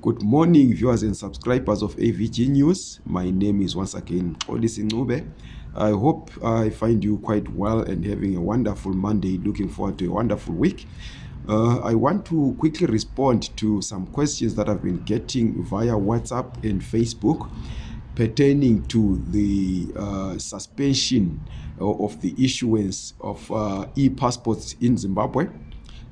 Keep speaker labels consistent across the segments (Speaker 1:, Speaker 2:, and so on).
Speaker 1: Good morning, viewers and subscribers of AVG News. My name is once again Odisi Ncube. I hope I find you quite well and having a wonderful Monday. Looking forward to a wonderful week. Uh, I want to quickly respond to some questions that I've been getting via WhatsApp and Facebook pertaining to the uh, suspension of the issuance of uh, e-passports in Zimbabwe.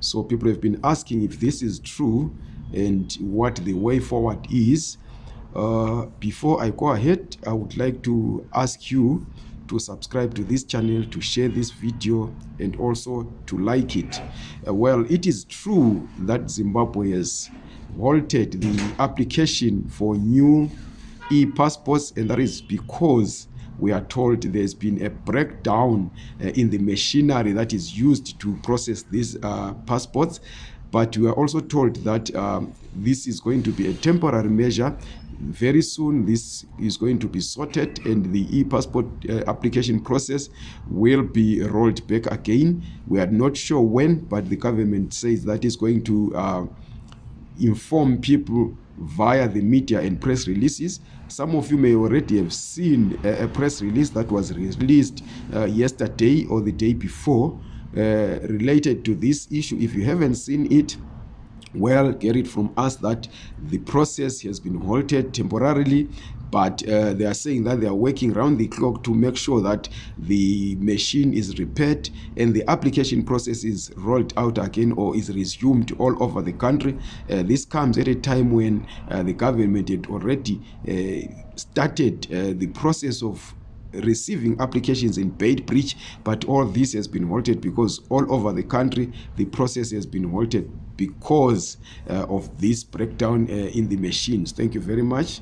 Speaker 1: So people have been asking if this is true and what the way forward is. Uh, before I go ahead, I would like to ask you to subscribe to this channel, to share this video, and also to like it. Uh, well, it is true that Zimbabwe has halted the application for new e-passports, and that is because we are told there's been a breakdown uh, in the machinery that is used to process these uh, passports but we are also told that um, this is going to be a temporary measure. Very soon this is going to be sorted and the e-passport uh, application process will be rolled back again. We are not sure when but the government says that is going to uh, inform people via the media and press releases. Some of you may already have seen a, a press release that was released uh, yesterday or the day before uh, related to this issue. If you haven't seen it well get it from us that the process has been halted temporarily but uh, they are saying that they are working around the clock to make sure that the machine is repaired and the application process is rolled out again or is resumed all over the country. Uh, this comes at a time when uh, the government had already uh, started uh, the process of receiving applications in Beitbridge, but all this has been halted because all over the country the process has been halted because uh, of this breakdown uh, in the machines. Thank you very much.